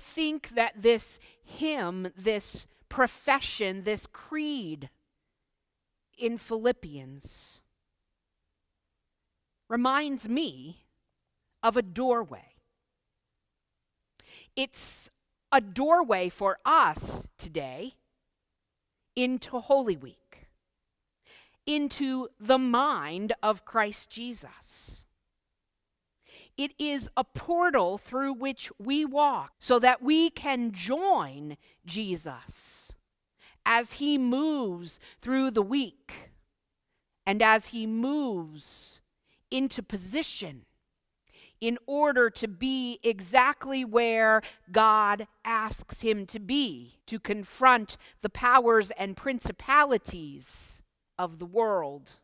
think that this hymn, this profession, this creed in Philippians reminds me of a doorway. It's a doorway for us today into Holy Week, into the mind of Christ Jesus. It is a portal through which we walk so that we can join Jesus as he moves through the week and as he moves into position in order to be exactly where God asks him to be, to confront the powers and principalities of the world.